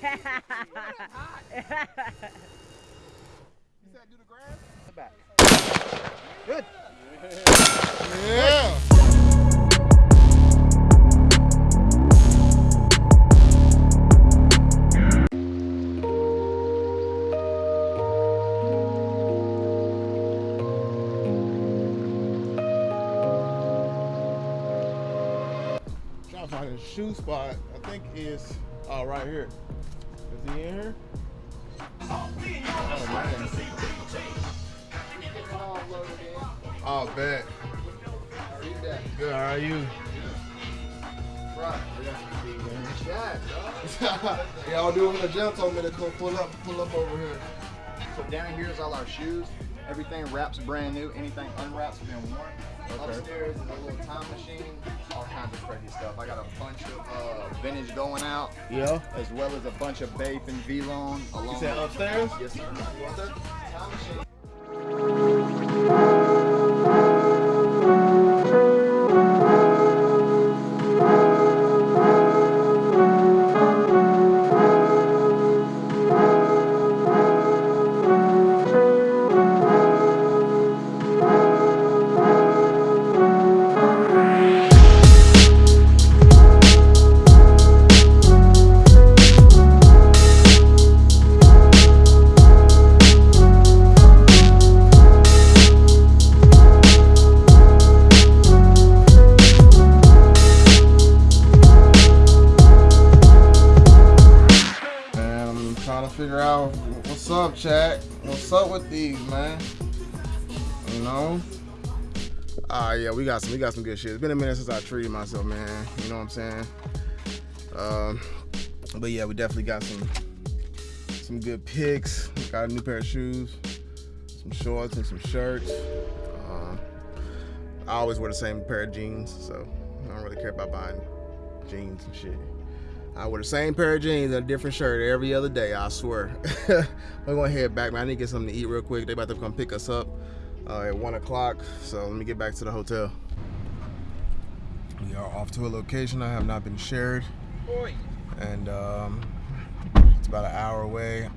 said do the grass? The back. Good. Yeah. Shoe spot. I think is oh right here. Is he in here? Oh, man. Oh, bet. Good, how are you? yeah, I'll do it when the gym told me to come pull up, pull up over here. So down here is all our shoes. Everything wraps brand new. Anything unwraps been worn. Okay. Upstairs is a little time machine. All kinds of crazy stuff. I got a bunch of uh, vintage going out, Yeah. as well as a bunch of Bape and V-Lone. You said upstairs? Yes, sir. Yes, sir. Time machine. With these, man? You know? Ah, yeah, we got some, we got some good shit. It's been a minute since I treated myself, man. You know what I'm saying? Um, but yeah, we definitely got some, some good picks. Got a new pair of shoes, some shorts and some shirts. Um, I always wear the same pair of jeans, so I don't really care about buying jeans and shit. I wear the same pair of jeans and a different shirt every other day, I swear. We're gonna head back, man. I need to get something to eat real quick. They about to come pick us up uh, at one o'clock. So let me get back to the hotel. We are off to a location I have not been shared. And um, it's about an hour away.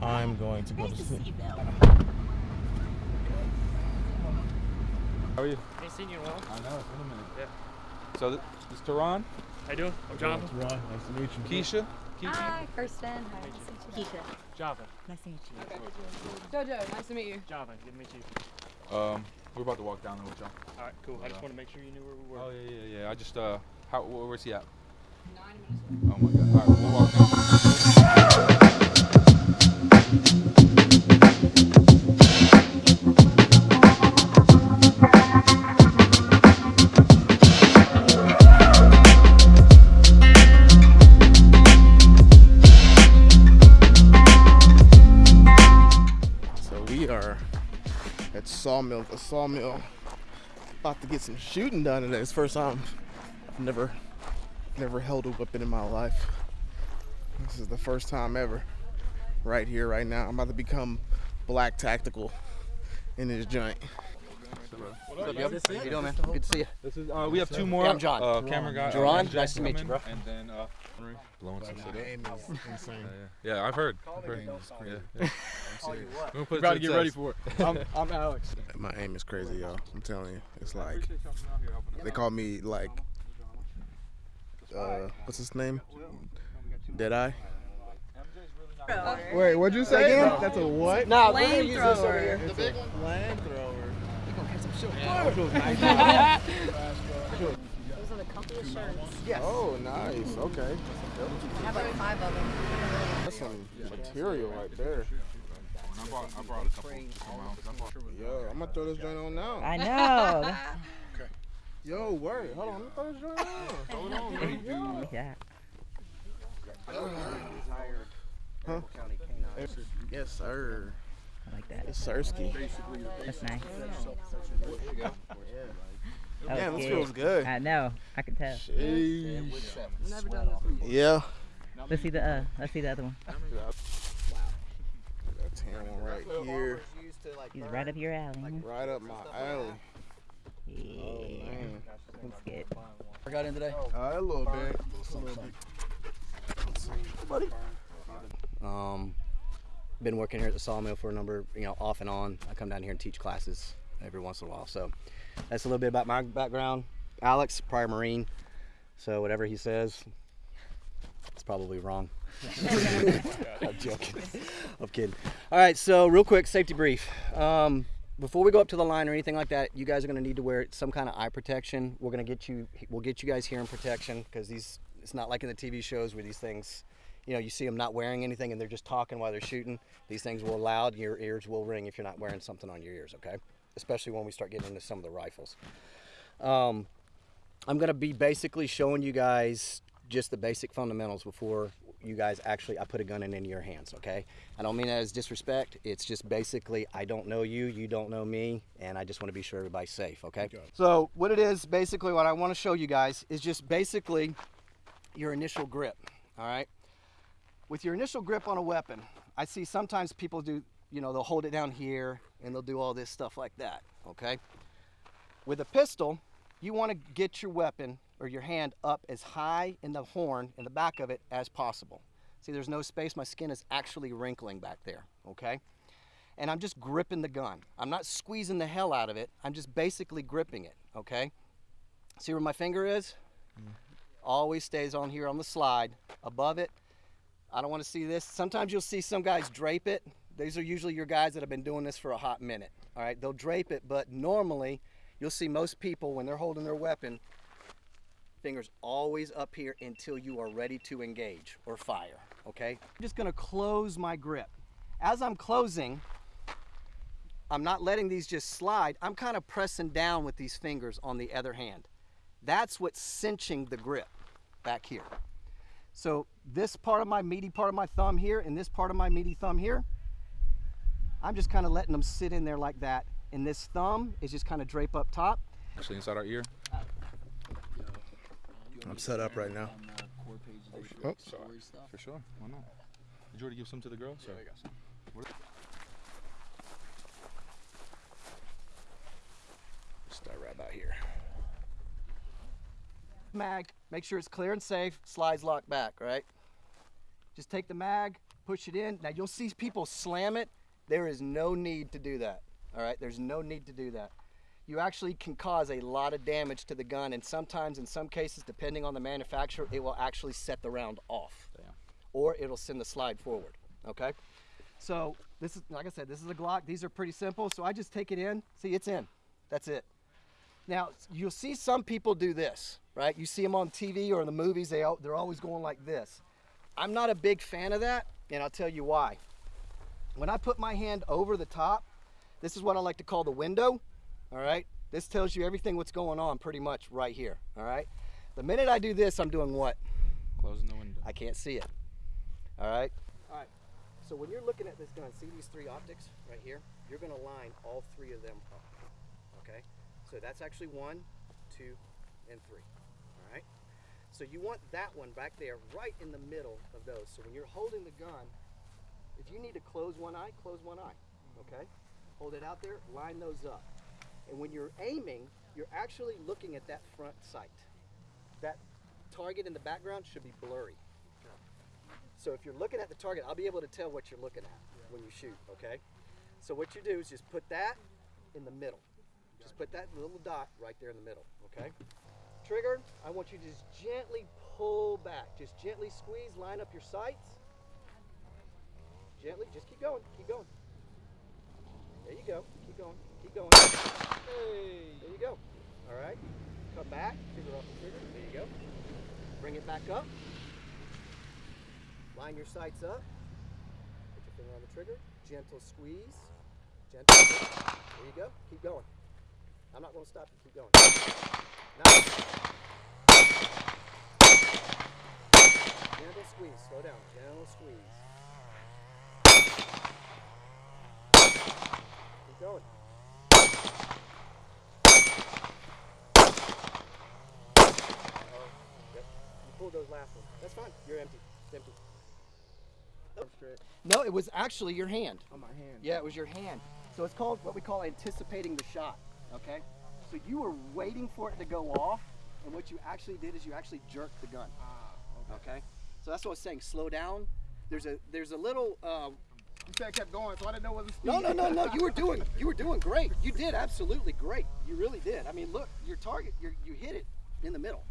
I'm going to go to sleep. How are you? Nice seeing you, Will. I know, it's been a minute. Yeah. So, th- this is Tehran, How you doing? I'm Jonathan. Ron, nice to meet you. Keisha, Kiki. Hi, Kirsten. Hi, nice to meet you. Keisha. Java. Nice to meet you. Jojo, nice to meet you. Java. Good to meet you. Um, we're about to walk down there with y'all. All right, cool. I just want to make sure you knew where we were. Oh yeah, yeah, yeah. I just uh, how where's he at? Nine minutes. Oh my god. All right, we'll A sawmill, about to get some shooting done today. It's first time I've never, never held a weapon in my life. This is the first time ever, right here, right now. I'm about to become black tactical in this joint. How you doing, man? Good to see you. This is uh, we have two more. Yeah, I'm John. Uh, camera guy. uh, Jerron, and nice to meet you, bro. And then uh, blowing some shit up. aim is insane. Yeah, yeah, I've heard. I've heard. Yeah, yeah. We're gonna put it About to to get the ready test. for it. I'm, I'm Alex. My aim is crazy, y'all. I'm telling you, it's like Appreciate y'all coming out here helping us they out. call me like, uh, what's his name? Deadeye. Wait, what'd you say again? That's a what? Nah, we're gonna use this over here. The big one? Flamethrower. Those are the comfiest shirts. Oh, nice. Okay. I have like five of them. That's some material right there. And I brought, I brought a couple of my own, 'cause I brought- Yo, I'm gonna throw this joint on now. I know. Okay. Yo, word. Hold on, let me throw this joint on. Hold on. yeah. Huh? Yes, sir. I like that. It's Sirski. That's nice. That Damn, this good. feels good. I know. I can tell. Sheesh. Never done this before. Yeah. Let's see the uh. Let's see the other one. That tan one right here. He's right up your alley. huh? Right up my alley. Yeah. Man. Looks good. I got in today. Uh, a little bit. A little bit. Let's see. Been working here at the sawmill for a number, you know, off and on. I come down here and teach classes every once in a while. So that's a little bit about my background. Alex, prior Marine. So whatever he says, it's probably wrong. I'm joking. I'm kidding. All right, so real quick, safety brief. Um, before we go up to the line or anything like that, you guys are going to need to wear some kind of eye protection. We're going to get you, we'll get you guys hearing protection because these, it's not like in the TV shows where these things, you know, you see them not wearing anything and they're just talking while they're shooting. These things will loud, your ears will ring if you're not wearing something on your ears, okay? Especially when we start getting into some of the rifles. Um, I'm going to be basically showing you guys just the basic fundamentals before you guys actually I put a gun in into your hands, okay? I don't mean that as disrespect. It's just basically I don't know you, you don't know me, and I just want to be sure everybody's safe, okay? So what it is, basically what I want to show you guys is just basically your initial grip, all right? With your initial grip on a weapon, I see sometimes people do, you know, they'll hold it down here and they'll do all this stuff like that, okay? With a pistol, you want to get your weapon or your hand up as high in the horn in the back of it as possible. See, there's no space. My skin is actually wrinkling back there, okay? And I'm just gripping the gun. I'm not squeezing the hell out of it. I'm just basically gripping it, okay? See where my finger is? Mm. Always stays on here on the slide. Above it, I don't want to see this. Sometimes you'll see some guys drape it. These are usually your guys that have been doing this for a hot minute, all right? They'll drape it, but normally you'll see most people when they're holding their weapon, fingers always up here until you are ready to engage or fire, okay? I'm just gonna close my grip. As I'm closing, I'm not letting these just slide. I'm kind of pressing down with these fingers on the other hand. That's what's cinching the grip back here. So this part of my meaty part of my thumb here and this part of my meaty thumb here, I'm just kind of letting them sit in there like that. And this thumb is just kind of drape up top. Actually, inside our ear. I'm set up right now. Oh, sorry. For sure. Why not? Did you already give some to the girls? Yeah, I got some. Start right about here. Mag, make sure it's clear and safe. Slides locked back, right? Just take the mag, push it in. Now you'll see people slam it. There is no need to do that. All right, there's no need to do that. You actually can cause a lot of damage to the gun, and sometimes, in some cases, depending on the manufacturer, it will actually set the round off, or it'll send the slide forward. Okay. So this is, like I said, this is a Glock. These are pretty simple. So I just take it in. See, it's in. That's it. Now you'll see some people do this, right? You see them on TV or in the movies. they, they're always going like this. I'm not a big fan of that, and I'll tell you why. When I put my hand over the top, this is what I like to call the window. All right. This tells you everything what's going on pretty much right here. All right. The minute I do this, I'm doing what? Closing the window. I can't see it. All right. All right. So when you're looking at this gun, see these three optics right here? You're going to line all three of them up. Okay. So that's actually one, two, and three. All right. So you want that one back there, right in the middle of those. So when you're holding the gun, if you need to close one eye, close one eye. Mm-hmm. Okay. Hold it out there. Line those up. And when you're aiming, you're actually looking at that front sight. That target in the background should be blurry. So if you're looking at the target, I'll be able to tell what you're looking at when you shoot, okay? So what you do is just put that in the middle. Just put that little dot right there in the middle, okay? Trigger, I want you to just gently pull back. Just gently squeeze, line up your sights. Gently, just keep going, keep going. There you go, keep going, keep going. Hey, there you go. All right, come back, finger off the trigger, there you go. Bring it back up. Line your sights up. Put your finger on the trigger. Gentle squeeze. Gentle. There you go. Keep going. I'm not going to stop you. Keep going. Nice. Gentle squeeze. Slow down. Gentle squeeze. Keep going. Oh, yep. You pulled those last ones. That's fine. You're empty. It's empty. No, it was actually your hand. On my hand. Yeah, it was your hand. So it's called what we call anticipating the shot. Okay? So you were waiting for it to go off, and what you actually did is you actually jerked the gun. Ah, Okay? So that's what I was saying. Slow down. There's a there's a little uh, You said it kept going, so I didn't know what the speed. No, no, no, no. You were doing, you were doing great. You did absolutely great. You really did. I mean, look, your target, you you hit it in the middle.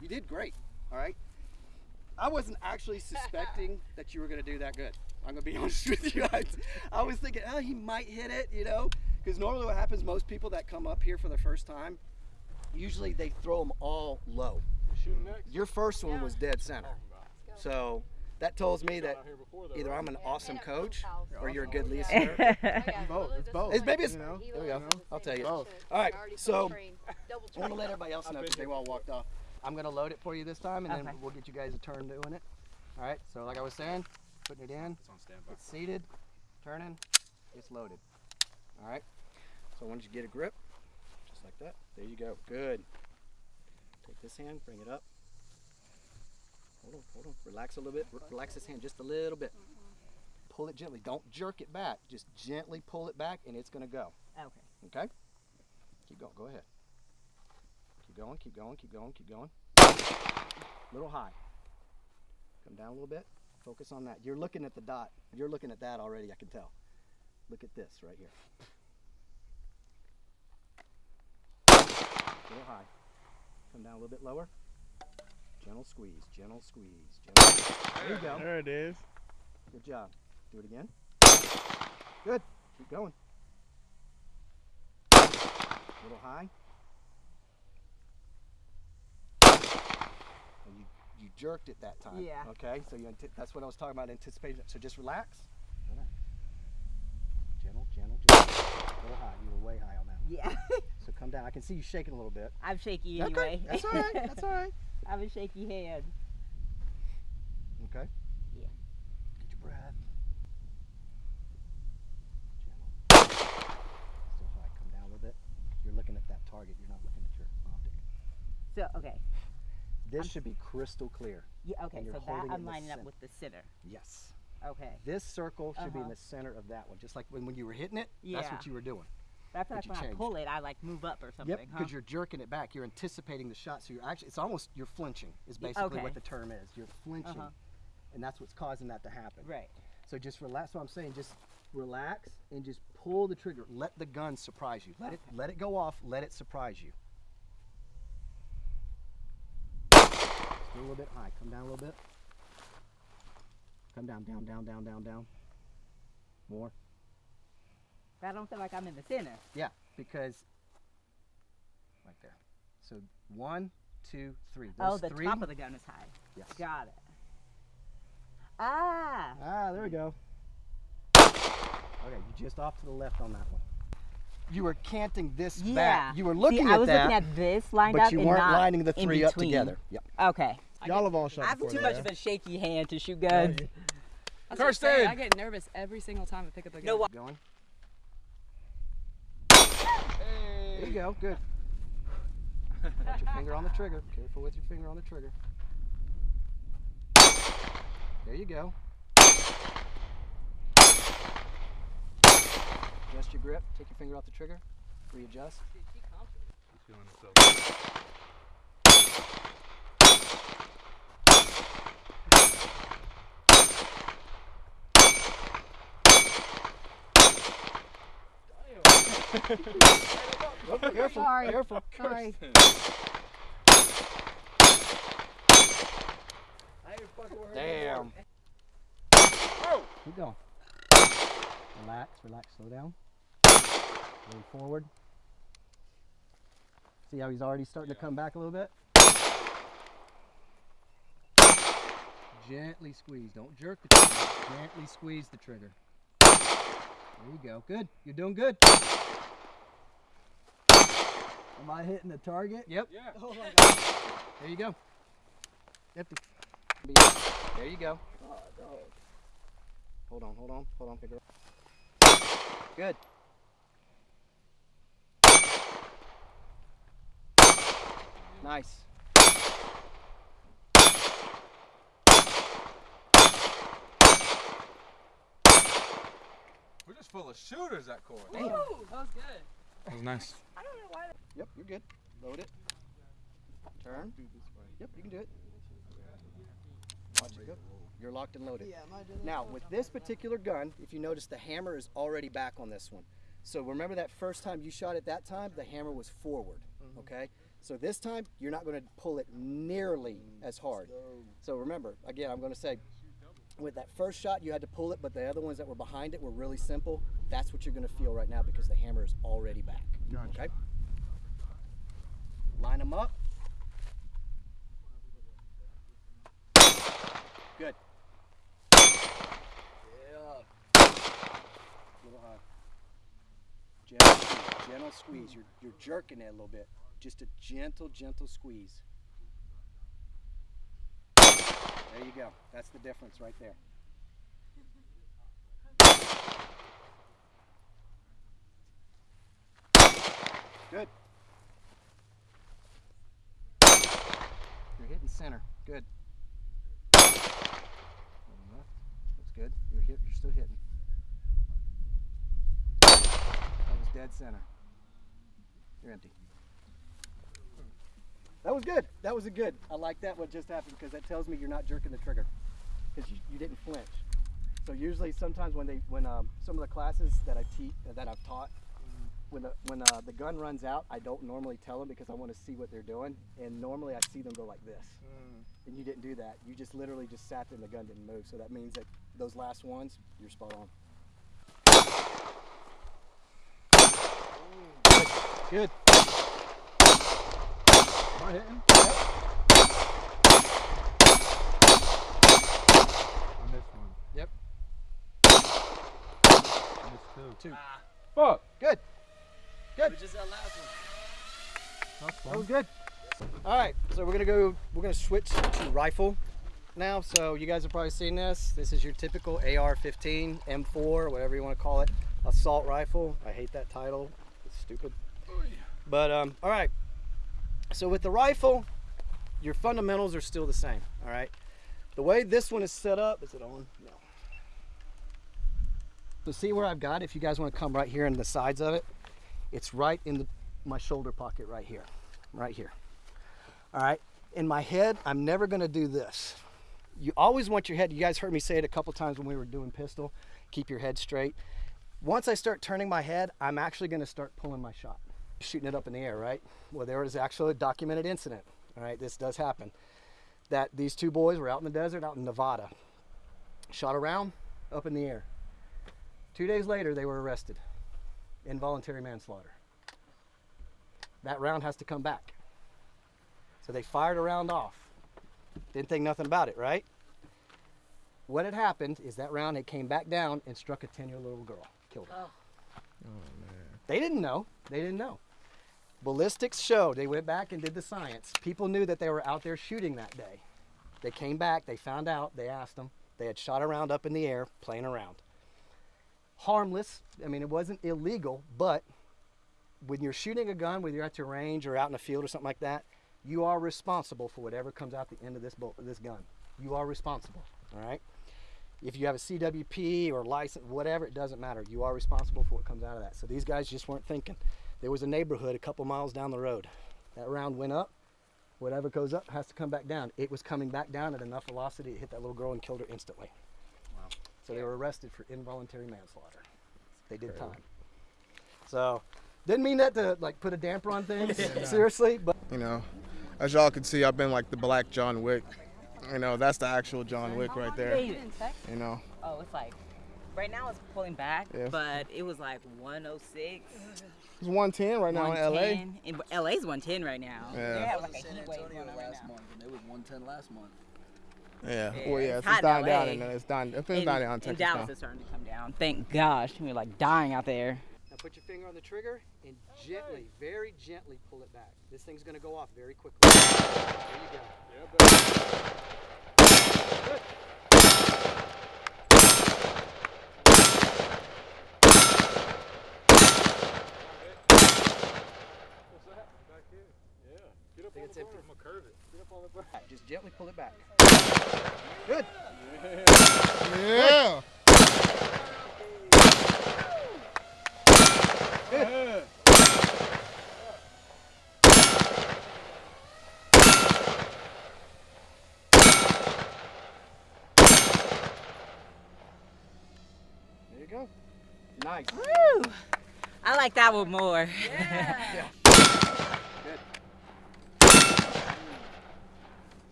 You did great. All right. I wasn't actually suspecting that you were going to do that good. I'm going to be honest with you. I, I was thinking, oh, he might hit it, you know, because normally what happens, most people that come up here for the first time, usually they throw them all low. Your first one was dead center. So that tells me that either I'm an awesome coach or you're a good listener. both. It's both. It's, maybe it's. You know? There we go. I'll tell you. Both. All right. So I want to let everybody else know because they all walked off. I'm gonna load it for you this time, and then Okay. we'll get you guys a turn doing it. All right. So like I was saying, putting it in. It's on standby. It's seated, turning, it's loaded. All right. So once you get a grip, just like that. There you go. Good. Take this hand, bring it up. Hold on, hold on. Relax a little bit. Re- Relax this hand just a little bit. Pull it gently. Don't jerk it back. Just gently pull it back, and it's gonna go. Okay. Okay? Keep going. Go ahead. Keep going, keep going, keep going, keep going. little high. Come down a little bit. Focus on that. You're looking at the dot. You're looking at that already, I can tell. Look at this right here. Little high. Come down a little bit lower. Gentle squeeze, gentle squeeze, gentle. There you go. There it is. Good job. Do it again. Good. Keep going. A little high. And you, you jerked it that time. Yeah. Okay, so you that's what I was talking about anticipation. So just relax. Relax. Gentle, gentle, gentle. A little high. You were way high on that. one. Yeah. Come down. I can see you shaking a little bit. I'm shaky Okay, anyway. That's all right. That's all right. I have a shaky hand. Okay. Yeah. Get your breath. Gentle. Still high. Come down a little bit. You're looking at that target. You're not looking at your optic. So okay. This should be crystal clear. Yeah. Okay. So that holding it in I'm lining up with the center. Yes. Okay. This circle should be in Uh-huh. the center of that one. Just like when, when you were hitting it, Yeah. that's what you were doing. That's But like you when I pull it, I like move up or something. Yep, huh? because you're jerking it back. You're anticipating the shot. So you're actually, it's almost, you're flinching, is basically okay. what the term is. You're flinching. Uh-huh. And that's what's causing that to happen. Right. So just relax. That's what I'm saying. Just relax and just pull the trigger. Let the gun surprise you. Let it let it go off. Let it surprise you. Still a little bit high. Come down a little bit. Come down, down, down, down, down, down. More. But I don't feel like I'm in the center. Yeah, because right there. So one, two, three. oh, the three. top of the gun is high. Yes. Got it. Ah. Ah, there we go. Okay, you just off to the left on that one. You were canting this Yeah. back. You were looking See, at I was that, looking at this lined but up you and weren't not lining the three up together. Yep. Okay. Y'all have all shot I have too much of a shaky hand to shoot guns. That's what I'm saying, Kirsten! I get nervous every single time I pick up a gun. No, Going. There you go. Good. Put your finger on the trigger. Careful with your finger on the trigger. There you go. Adjust your grip. Take your finger off the trigger. Readjust. Feeling himself. Careful. Sorry. Careful. Sorry. Damn. Oh. Keep going. Relax, relax, slow down. Move forward. See how he's already starting to come back a little bit? Gently squeeze. Don't jerk the trigger. Gently squeeze the trigger. There you go. Good. You're doing good. Am I hitting the target? Yep. Yeah. Oh there you go. Yep. There you go. Hold on, hold on, hold on, figure. Good. Nice. We're just full of shooters at court. Ooh, that was good. That was nice. Yep, you're good. Load it. Turn. Yep, you can do it. Watch it go. You're locked and loaded. Now, with this particular gun, if you notice, the hammer is already back on this one. So remember that first time you shot it that time, the hammer was forward. Okay? So this time, you're not going to pull it nearly as hard. So remember, again, I'm going to say, with that first shot, you had to pull it, but the other ones that were behind it were really simple. That's what you're going to feel right now because the hammer is already back. Okay? Line them up. Good. Yeah. Little. Gentle squeeze. Gentle squeeze. You're, you're jerking it a little bit. Just a gentle, gentle squeeze. There you go. That's the difference right there. Good. You're hitting center. Good. Looks good. You're hit. You're still hitting. That was dead center. You're empty. That was good. That was a good. I like that what just happened because that tells me you're not jerking the trigger because you, you didn't flinch. So usually, sometimes when they when um, some of the classes that I teach that I've taught, when the when uh, the gun runs out, I don't normally tell them because I want to see what they're doing, and normally I see them go like this. And you didn't do that. You just literally just sat there and the gun didn't move. So that means that those last ones, you're spot on. Good. Good. Am I hitting? I missed one. Yep. I missed two. Two. Fuck. Good. Good. Just that last one. That's That was good. All right, so we're gonna go. We're gonna switch to rifle now. So you guys have probably seen this. This is your typical AR-15, M4, whatever you want to call it, assault rifle. I hate that title. It's stupid. But um, all right. So with the rifle, your fundamentals are still the same. All right. The way this one is set up, is it on? No. So see where I've got. If you guys want to come right here in the sides of it, it's right in the, my shoulder pocket right here, right here. All right. In my head, I'm never going to do this. You always want your head. You guys heard me say it a couple times when we were doing pistol. Keep your head straight. Once I start turning my head, I'm actually going to start pulling my shot, shooting it up in the air. Right. Well, there was actually a documented incident. All right. This does happen. That these two boys were out in the desert, out in Nevada. Shot around, up in the air. Two days later, they were arrested. Involuntary manslaughter. That round has to come back. So they fired a round off. Didn't think nothing about it, right? What had happened is that round it came back down and struck a 10 year old little girl, killed her. Oh. oh man They didn't know. They didn't know. Ballistics showed, they went back and did the science. People knew that they were out there shooting that day. They came back, they found out, they asked them. They had shot a round up in the air, playing around. Harmless. I mean, it wasn't illegal, but when you're shooting a gun, whether you're at your range or out in a field or something like that, you are responsible for whatever comes out the end of this bolt, this gun. You are responsible. All right. If you have a CWP or license, whatever, it doesn't matter. You are responsible for what comes out of that. So these guys just weren't thinking. There was a neighborhood a couple miles down the road. That round went up. Whatever goes up has to come back down. It was coming back down at enough velocity to hit that little girl and killed her instantly. Wow. So they were arrested for involuntary manslaughter. They did time. So didn't mean that to like put a damper on things. Seriously, but You know, as y'all can see, I've been like the black John Wick. You know, that's the actual John Wick right there. David. You know, Oh, it's like right now it's pulling back, Yeah. but it was like 106. it's 110 right now in LA. 110. In, LA's 110 right now. Yeah. They have like a San heat wave Antonio going last month, and it was 110 last month. Yeah. Yeah, Well, yeah, it's it's, hot in dying down and it's dying. It's And, dying down in and Texas Dallas now. is starting to come down. Thank gosh. We're like dying out there. Now put your finger on the trigger and gently, very gently pull it back. This thing's gonna go off very quickly. There you go. Good. I think it's empty. Just gently pull it back. Good. Yeah. Yeah. There you go. Nice. Woo! I like that one more. Yeah. yeah.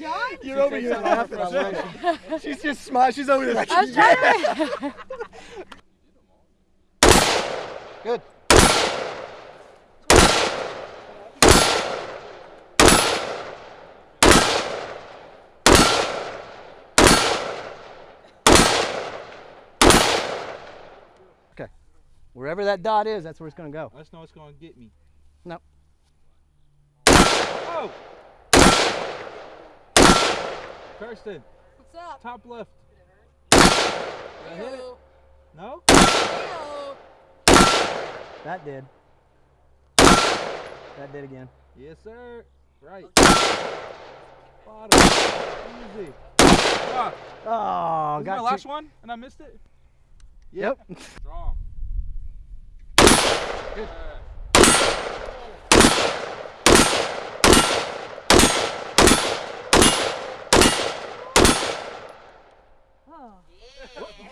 takes What? out. John? You're over here laughing. I'm like, she's just smiling. She's over there like, I was trying. Good. Okay. Wherever that dot is, that's where it's going to go. I just know it's gonna get me. No. Oh! Kirsten, What's up? top left. Did I hit it? No? That did. That did again. Yes, sir. Right. Bottom. Easy. Ah, Oh, was got my last one and I missed it? Yep. Strong. Good.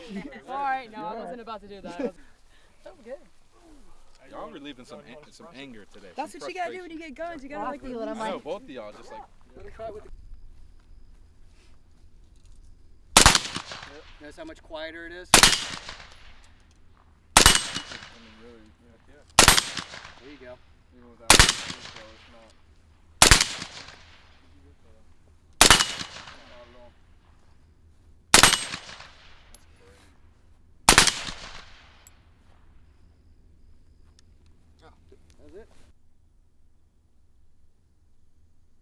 Alright, no, I wasn't about to do that. I was- That good. Y'all relieving some an- some anger today. That's some what you gotta do when you get guns. You gotta like feel it. I'm I know like, both of y'all just like Notice how much quieter it is? I mean, really, yeah, yeah. There you go. Even without the so it's not. Not at all. That's it.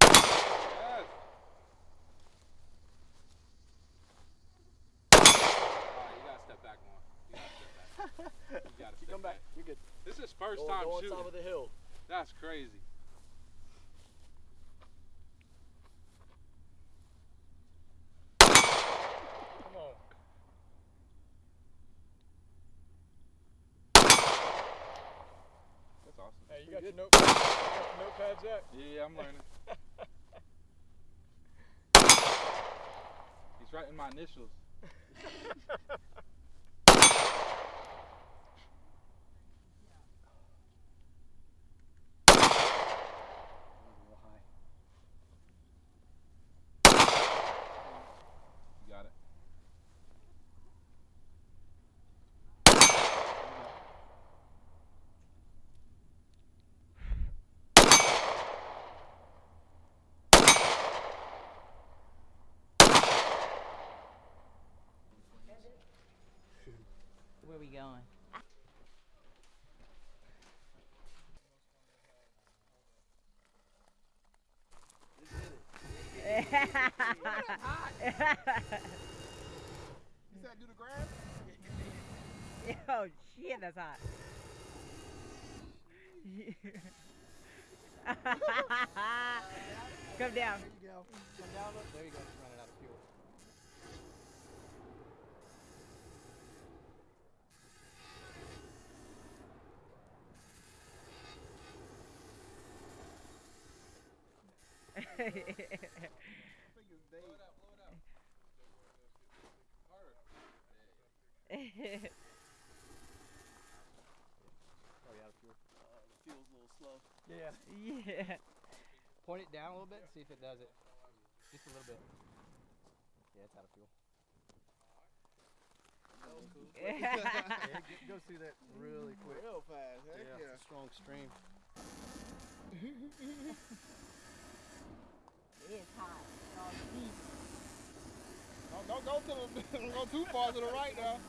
Yes. Alright, you gotta step back one. You gotta step back. You gotta step Come back. You're good. This is first Go- time go on shooting. top of the hill. That's crazy. Come on. That's awesome. Hey, you got your note, you got your notepad, Jack? Yeah, I'm learning. He's writing my initials. You got it. Where we going? You said do the grass? oh shit, that's hot. Come down. There you go. Come down. Look. There you go. Just running out of fuel. Probably out of fuel. Uh, the fuel's a little slow. Yeah. yeah. Point it down a little bit and see if it does it. Just a little bit. Yeah, it's out of fuel. That was cool. yeah, it goes through that really quick. Real fast. Heck Yeah, yeah. it's a strong stream. it's hot. Oh, geez. Don't, don't go to the, don't go too far to the right now.